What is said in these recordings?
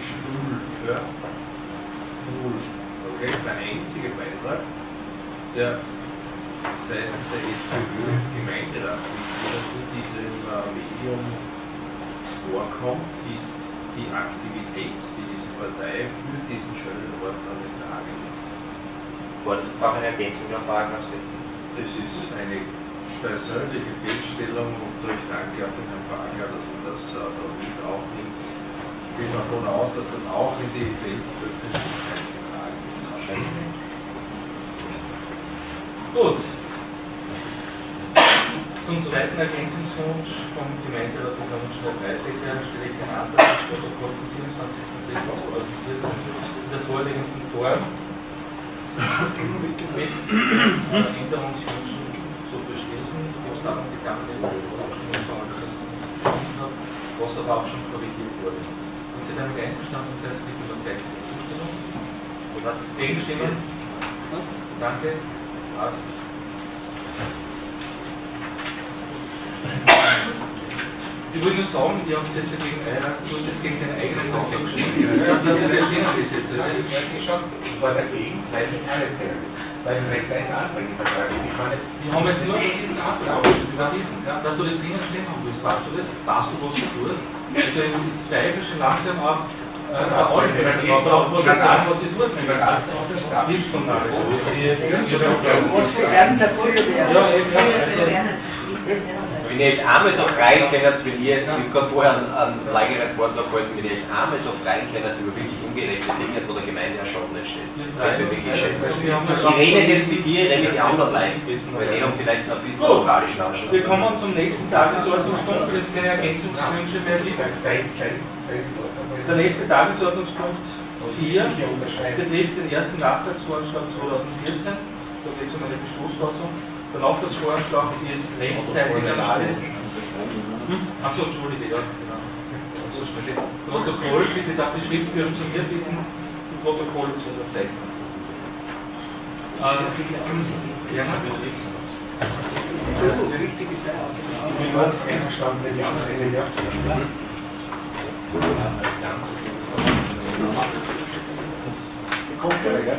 null. Ja? Null. Okay, der einzige Beitrag, der seitens der SPÖ Gemeinderatsmitglieder zu diesem äh, Medium vorkommt, ist die Aktivität, die diese Partei für diesen schönen Ort an den Tag legt. War das jetzt auch eine Ergänzung nach 16? Das ist eine persönliche Feststellung und ich danke auch dem Herrn Fagler, dass er das äh, da mit gehe davon aus, dass das auch in die Weltöffentlichkeit getragen wird. Gut. Zum zweiten Ergänzungswunsch vom Gemeinderat der Stadt Weitecker stelle ich den Antrag, das Protokoll vom 24.03.2014 in der vorliegenden Form mit Änderungswünschen zu beschließen, wo es darum gegangen ist, dass das Abstimmungsverhalten was aber auch schon korrigiert wurde. Sie damit einverstanden sind, bitte um Zeichen der Zustimmung. Was? Gegenstimmen? Danke. Passt. Ich wollte nur sagen, ihr habt jetzt gegen, jetzt gegen den eigenen Antrag gestimmt. Das ist jetzt. Nein, ich weiß nicht schon. Ich war dagegen, weil ich alles drinnen ist. Weil du rechts einen Antrag im Vertrag ist. Ich meine, wir haben jetzt nur diesen Antrag über diesen, ja. dass du das drinnen sehen haben willst. Weißt du das? Weißt du, was du tust? Also ich zweifle schon langsam auch was für werden dafür werden. Wenn ihr euch einmal so frei kennt, wenn ihr, ich habe gerade vorher einen, einen längeren Vortrag gehalten, wenn ihr euch einmal so frei kennt über wirklich ungerechte Dinge, wo der Gemeinde ein Schaden entsteht. Das wird wirklich schön. Ich rede jetzt mit dir, ich rede mit den anderen Leuten, weil die haben vielleicht noch ein bisschen moralisch nachschauen. Wir kommen zum nächsten Tagesordnungspunkt, jetzt keine Ergänzungswünsche mehr gibt. Der nächste Tagesordnungspunkt 4 betrifft den ersten Nachtragsvorschlag 2014. Da geht es um eine Beschlussfassung. Der Nachtragsvorschlag ist rechtzeitig erstellt. Hm? Achso, entschuldige, ja, genau. Protokoll, bitte darf die Schriftführung zu mir bitten, ein Protokoll zu unterzeichnen. Äh, ja, natürlich. Richtig ist der Auto. Ich bin einverstanden, wenn schon eine Jahr als Ganzes. Kommt ja, gell?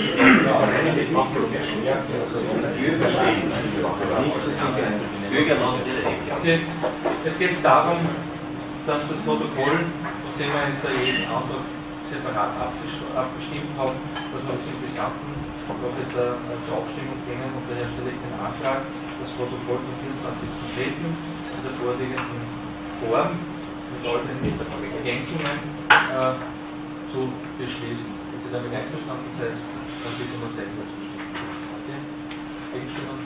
Das. Es geht darum, dass das Protokoll, nachdem wir jetzt jeden Antrag separat abgestimmt haben, dass wir das im Gesamten noch jetzt äh, zur Abstimmung bringen und daher stelle ich den Antrag, das Protokoll vom 24.03. in der vorliegenden Form mit all den Ergänzungen äh, zu beschließen. Sie damit einverstanden sind, dann bitte man selber zustimmen. Okay? Gegenstimmen?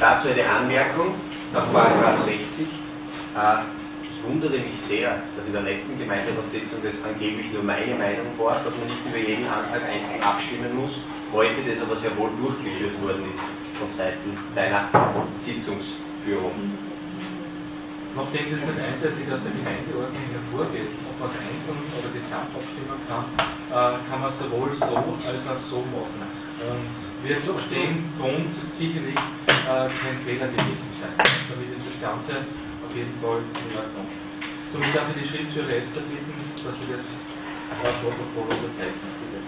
Dazu eine Anmerkung nach Paragraph 60. Äh, ich wundere mich sehr, dass in der letzten Gemeinderatssitzung das angeblich nur meine Meinung war, dass man nicht über jeden Antrag einzeln abstimmen muss, heute das aber sehr wohl durchgeführt worden ist von Seiten deiner Sitzungsführung. Nachdem das nicht einseitig aus der Gemeindeordnung hervorgeht, ob man es einzeln oder gesamt abstimmen kann, äh, kann man es sowohl so als auch so machen. Und wird aus dem Grund sicherlich äh, kein Fehler gewesen sein. Damit ist das Ganze auf jeden Fall in Ordnung. Somit darf ich die Schriftführer jetzt bitten, dass Sie das Protokoll unterzeichnen. Bitte.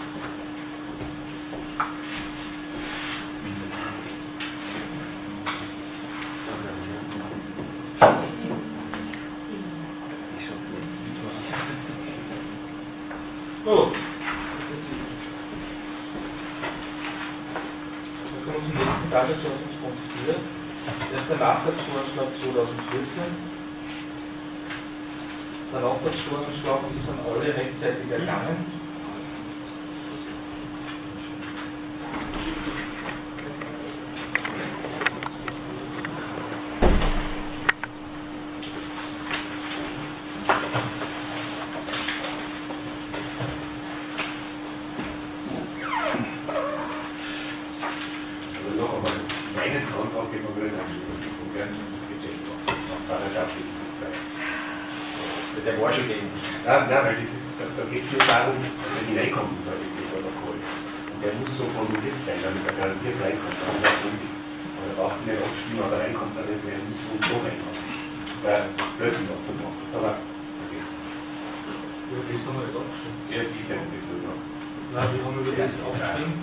Gut. Zum nächsten Tagesordnungspunkt 4. Erster Nachtragsvorschlag 2014. Der Nachtragsvorschlag ist an alle rechtzeitig ergangen. Die man wieder abstimmen muss und werden ins Budget nach Paragraph 72. Der war schon gegen. Nein, nein, weil das ist, da, da geht es nur darum, dass er hineinkommt in so ein Protokoll. Und der muss so formuliert sein, damit er garantiert reinkommt. Und da braucht es nicht abstimmen, aber reinkommt er nicht, weil er muss so und so reinkommen. Das war plötzlich was da gemacht. Das aber vergessen. Über das haben wir nicht abgestimmt. Ja, sicher, nicht so sagen. Nein, wir haben über das abgestimmt.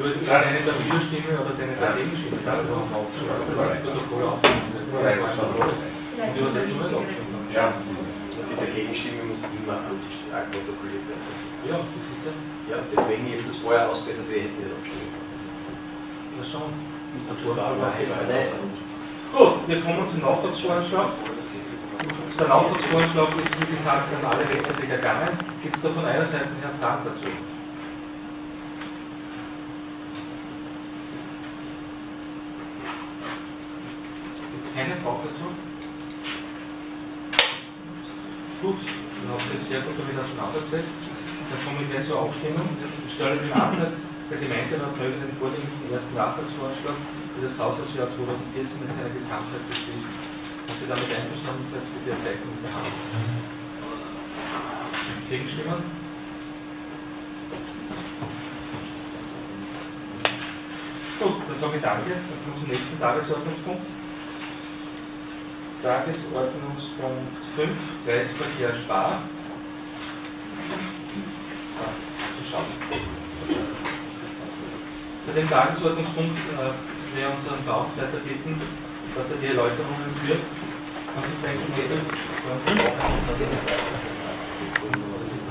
Über den dafür stimme oder den dagegen stimme. Das haben wir abgestimmt. Das ist das Protokoll aufgelistet. Und über das nicht abgestimmt. Ja, Die Dagegenstimme muss immer protokolliert werden. Ja, das ist ja. Ja, deswegen jetzt das vorher ausbessert, wir hätten nicht abgestimmt. Das schon. Nein, Gut, wir kommen zum Nachtragsvoranschlag. Der Nachtragsvoranschlag ist, wie gesagt, an alle rechtzeitig ergangen. Gibt es da von einer Seite her Fragen dazu? Keine Frage dazu? Gut, dann habt ihr euch sehr gut damit auseinandergesetzt. Dann komme ich gleich zur Abstimmung. Ich stelle den Antrag der Gemeinderat möge den vorliegenden ersten Nachtragsvorschlag für das Haushaltsjahr 2014 in seiner Gesamtheit beschließen. Wenn Sie damit einverstanden sind, bitte Ihr Zeichen mit der Hand. Gegenstimmen? Gut, dann sage ich danke. Dann kommen wir zum nächsten Tagesordnungspunkt. Tagesordnungspunkt 5, Kreisverkehr Spar. Zu den Tagesordnungspunkt äh, wir unseren Bauchseiter bitten, dass er die Erläuterungen führt. Mädels, dann auch Das ist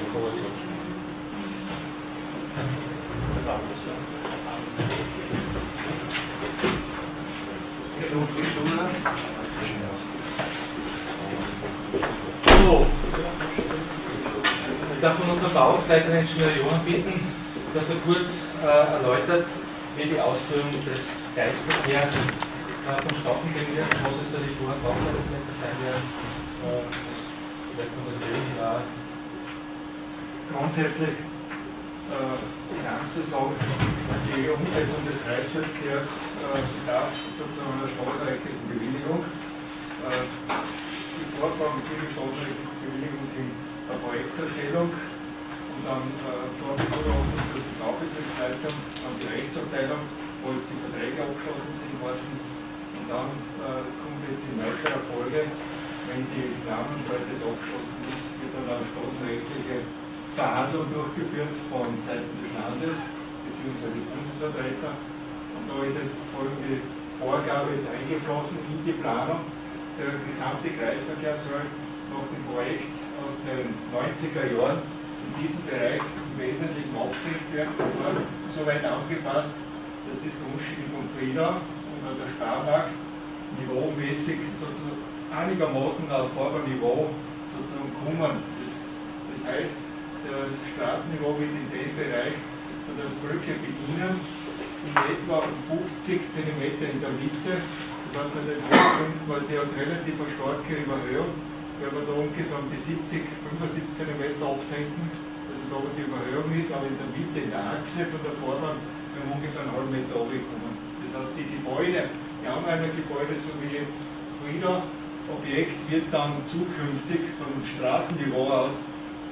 der Bauchseiter. So. Ich darf von unserem Bauungsleiter Ingenieur Johann bitten, dass er kurz äh, erläutert, wie die Ausführung des Geistverkehrs äh, vonstatten gehen wird. Ich muss jetzt natürlich vorher Bauleiter sein, der äh, vielleicht von der ja, grundsätzlich äh, du sagen, die Umsetzung des Kreisverkehrs äh, bedarf sozusagen einer straßenrechtlichen Bewilligung. Äh, die Vorgaben für die straßenrechtliche Bewilligung sind eine Projektserstellung und dann äh, dort durch die Baubezirksleitung, dann die Rechtsabteilung, wo jetzt die Verträge abgeschlossen sind worden. Und dann äh, kommt jetzt in weiterer Folge, wenn die Planungsseite abgeschlossen ist, wird dann eine straßenrechtliche Verhandlung durchgeführt von Seiten des Landes bzw. Bundesvertreter. Und da ist jetzt folgende Vorgabe jetzt eingeflossen in die Planung. Der gesamte Kreisverkehr soll nach dem Projekt aus den 90er Jahren in diesem Bereich im Wesentlichen abgesenkt werden. Das war so weit angepasst, dass das Grundstück von Frieda und der Sparmarkt niveaumäßig sozusagen einigermaßen auf Vorderniveau sozusagen kommen. Das, das heißt, das Straßenniveau wird in dem Bereich von der Brücke beginnen, in etwa um 50 cm in der Mitte. Das heißt, an den Höhepunkten, weil die hat relativ eine starke Überhöhung, wenn wir da ungefähr um die 70, 75 cm absenken, also da wo die Überhöhung ist, aber in der Mitte, in der Achse von der Fahrbahn, werden wir ungefähr einen halben Meter runterkommen. Das heißt, die Gebäude, die Anrainergebäude, so wie jetzt Frieda, Objekt wird dann zukünftig vom Straßenniveau aus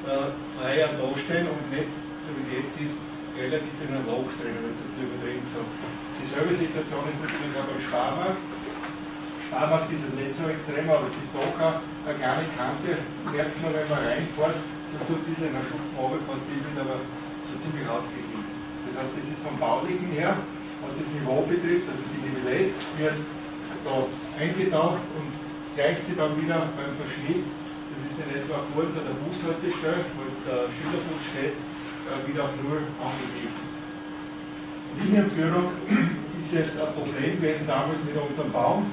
äh, freier darstellen und nicht, so wie es jetzt ist, relativ in einem Loch drin, wenn es übertrieben gesagt. Dieselbe Situation ist natürlich auch beim Sparmarkt. Sparmarkt ist es nicht so extrem, aber es ist doch eine kleine Kante, merkt man, wenn man reinfährt, das tut ein bisschen in der Schupfen runter, fast die wird aber so ziemlich ausgeglichen. Das heißt, das ist vom Baulichen her, was das Niveau betrifft, also die Nivellette wird da eingetaucht und gleicht sie dann wieder beim Verschnitt ist in etwa vor der Bushaltestelle, wo jetzt der Schülerbus steht, äh, wieder auf Null angegeben. Linienführung ist jetzt ein Problem gewesen damals mit unserem Baum.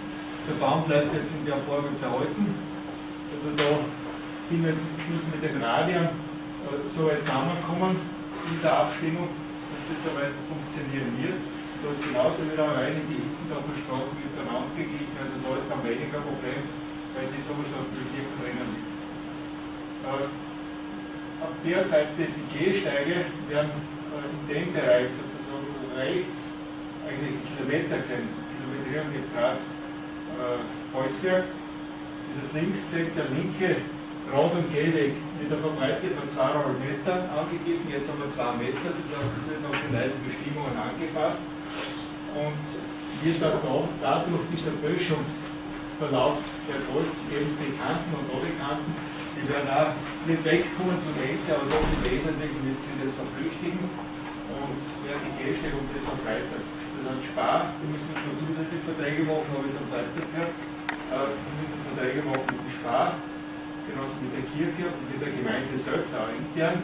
Der Baum bleibt jetzt in der Form jetzt erhalten. Also da sind, wir, sind sie mit den Radien äh, so weit zusammengekommen in der Abstimmung, dass das soweit funktionieren wird. Da ist genauso wieder rein in die Hitzendorfer Straße wird es gegeben, also da ist dann weniger Problem, weil die sowieso mit hier drinnen liegt. Auf der Seite die Gehsteige werden äh, in dem Bereich sozusagen, rechts eigentlich Kilometer gesehen, Kilometrierung mit Graz, äh, Holzberg. Dieses links gesehen, der linke Rad- und Gehweg mit einer Breite von 2,5 Meter angegeben, jetzt haben wir 2 Meter, das heißt, es wird noch die neuen Bestimmungen angepasst. Und wird dann da, dadurch dieser Böschungsverlauf der Holz, eben die Kanten und die Kanten, die werden auch nicht wegkommen zum Ende, aber doch im Wesentlichen wird sie das verflüchtigen und werden die Gehstellung das verbreitert. Das heißt, Spar, die müssen jetzt noch zusätzliche Verträge machen, habe ich jetzt am Freitag gehört, äh, wir müssen Verträge machen mit dem Spar, genauso mit der Kirche und mit der Gemeinde selbst auch intern,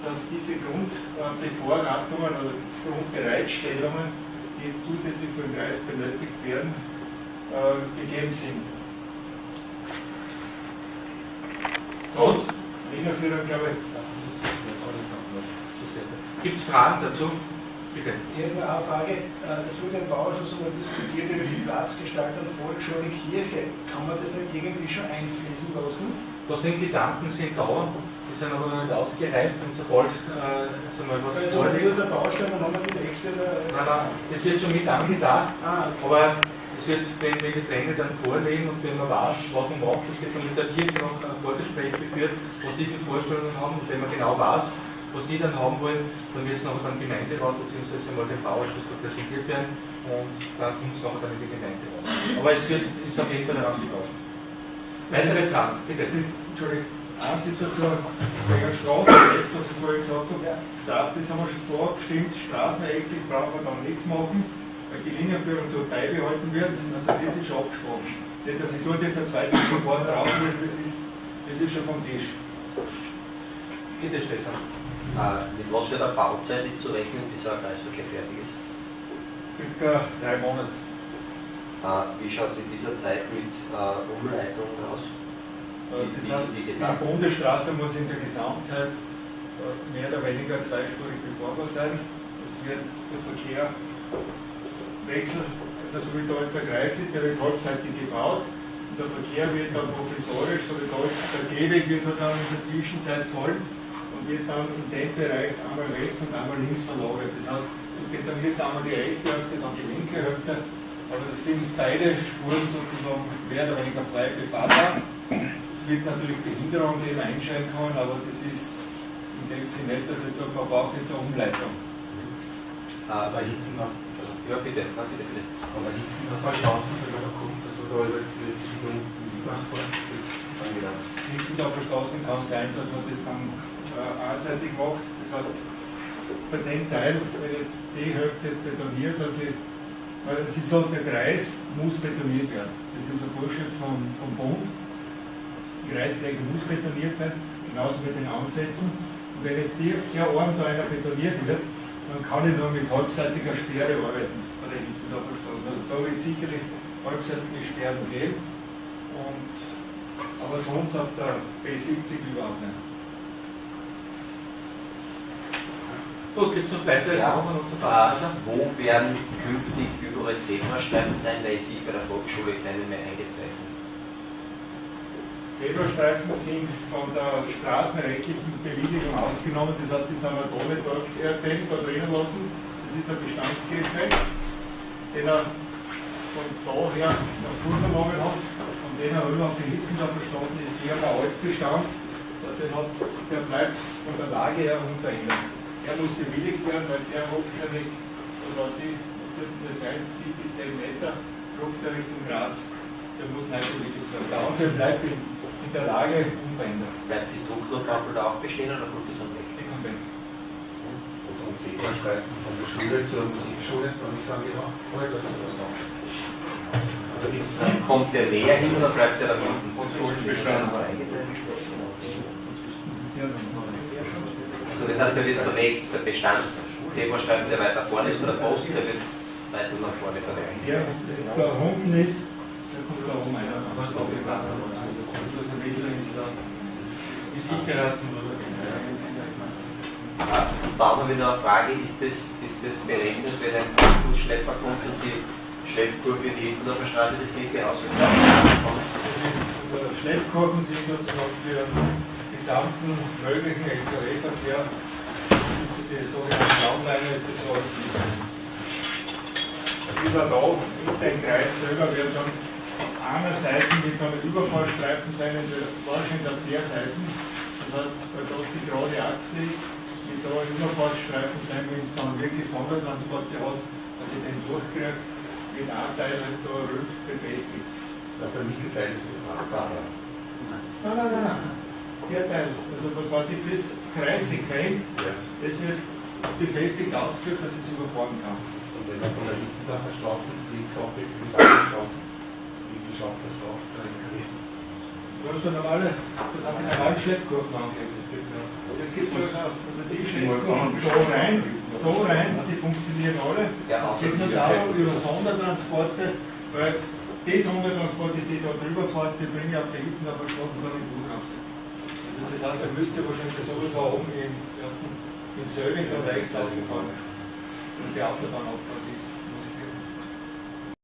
dass diese Grundbevorratungen oder Grundbereitstellungen, die jetzt zusätzlich für den Kreis benötigt werden, äh, gegeben sind. Linienführung, glaube ich. Gibt es Fragen dazu? Bitte. Ich hätte eine Frage. Äh, es wurde im Bauausschuss einmal diskutiert über die Platzgestaltung der Volksschule Kirche. Kann man das nicht irgendwie schon einfließen lassen? Da sind Gedanken sind da, die sind aber noch nicht ausgereift und sobald äh, jetzt einmal was jetzt haben wir wieder der Baustelle, dann haben wir die nächste. äh, Nein, nein, das wird schon mit angedacht, Ah, okay. aber es wird, wenn wir die Pläne dann vorlegen und wenn man weiß, was man macht, es wird dann mit der Kirche noch ein Vorgespräch geführt, was die für Vorstellungen haben und wenn man genau weiß, was die dann haben wollen, dann wird es nachher dann Gemeinderat bzw. mal dem Bauausschuss da präsentiert werden und dann kommt es nachher dann in die Gemeinderat. Aber es wird, ist auf jeden Fall daran gelaufen. Weitere Fragen, bitte. Das ist, Entschuldigung, eins ist dazu wegen der Straßenrecht, was ich vorhin gesagt habe. Ja. Da, das haben wir schon vorabgestimmt, straßenrechtlich brauchen wir dann nichts machen, Linienführung dort beibehalten wird. Also das ist schon abgesprochen. Nicht, dass ich dort jetzt ein zweites Verfahren drauf will, das ist, das ist schon vom Tisch. Bitte, Stefan. Äh, mit was für einer Bauzeit ist zu rechnen, bis ein Kreisverkehr fertig ist? Circa drei Monate. Äh, wie schaut es in dieser Zeit mit äh, Umleitungen aus? Äh, Das heißt, die die? Bundesstraße muss in der Gesamtheit äh, mehr oder weniger zweispurig befahrbar sein. Es wird der Verkehr wechseln, also so wie da jetzt der Kreis ist, der wird halbseitig gebaut. Und der Verkehr wird dann provisorisch, so wie da jetzt der Gehweg wird halt dann in der Zwischenzeit voll und wird dann in dem Bereich einmal rechts und einmal links verlagert. Das heißt, du betonierst einmal die rechte Hälfte, dann die linke Hälfte, aber das sind beide Spuren sozusagen mehr oder weniger frei befahrbar. Es wird natürlich Behinderung, die man einschränken kann, aber das ist in dem Sinne nicht, dass ich sage, man braucht jetzt eine Umleitung. Aber Hitzen noch, ja, bitte, na, bitte, bitte. aber Hitzen noch verstoßen, wenn man da kommt, also da über die Siedlung fahren, das ist dann wieder. Auf der Straße kann sein, dass man das dann äh, einseitig macht. Das heißt, bei dem Teil, wenn jetzt die Hälfte jetzt betoniert, dass ich, weil es ist so, der Kreis muss betoniert werden. Das ist eine Vorschrift vom, vom Bund. Die Kreisfläche muss betoniert sein, genauso mit den Ansätzen. Und wenn jetzt die, der Arm da einer betoniert wird, dann kann ich nur mit halbseitiger Sperre arbeiten bei der Hitzendorfer Straße. Also da wird sicherlich halbseitige Sperren geben. Und, aber sonst auf der B70 überhaupt nicht. Gut, gibt es noch weitere Ja. Fragen und so Äh, weiter? wo werden künftig überall Zebrastreifen sein, weil ich bei der Volksschule keine mehr eingezeichnet? Zebrastreifen sind von der straßenrechtlichen Bewilligung ausgenommen, das heißt, die sind wir da nicht dort erkennt, da drinnen lassen. Das ist ein Bestandsgehsteig, den er von daher noch vernommen hat. Und den er rüber auf die Hitzendorfer Straße ist hier der Altbestand. Den hat, der bleibt von der Lage her unverändert. Er muss bewilligt werden, weil der hat nämlich, was weiß ich, was dürften das sein, 7 bis 10 Meter, flog der Richtung Graz. Der muss neu bewilligt werden. Der andere bleibt in, in der Lage unverändert. Bleibt die Drucklotafel da auch bestehen oder kommt die dann weg? Die kommt weg. Und um Zebrastreifen von der Schule zur Musikschule, dann ist noch. Also gibt's da Kommt der näher hin oder bleibt der da unten? Bestand. Also das heißt, der wird verlegt, der Bestands-Zebrastreifen, der weiter vorne ist, oder der Post, der wird weiter nach vorne verlegt. Der jetzt da unten ist, der kommt da oben einer. Das Mittel ist da. Äh, haben wir noch eine Frage, ist das, ist das berechnet, wenn ein Sattelschlepper kommt, dass die Schleppkurve in die Hitzendorfer Straße das nächste ausgeht? Das ist, also Schleppkurven sind sozusagen für den gesamten möglichen LKW-Verkehr. Die sogenannte Raumleine, ist das so als ist er da, in den Kreis selber wird dann auf einer Seite wird dann ein Überfallstreifen sein, wahrscheinlich auf der Seite. Das heißt, weil das die gerade Achse ist, wird da ein Überfallstreifen sein, wenn es dann wirklich Sondertransporte hast, dass ich den durchkriege, mit einem Teil halt da rück befestigt. Dass der Mittelteil ist Fahrer. Nein, nein, nein, nein. Der Teil, also was weiß ich, das Kreissegment, Ja. das wird befestigt ausgeführt, dass es überfahren kann. Und wenn man von der Hitzendacher Straße links abbiegt, bis zur Straße, wie wie schafft das auf der LKW? Du hast eine normale, das hat die normalen Schleppkurven angegeben. Das geht aus. Das so aus. Also die Schleppkurven da rein, so rein, die funktionieren alle. Es geht nur darum, über Sondertransporte, weil die Sondertransporte, die da drüber fahren, die bringen auf der Hitzendacher Straße dann in Flughafen. Also das heißt, da müsst ihr wahrscheinlich sowieso oben im ersten, in Söllingen dann rechts aufgefahren. Und die Autobahnabfahrt ist, muss ich geben.